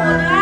Hola.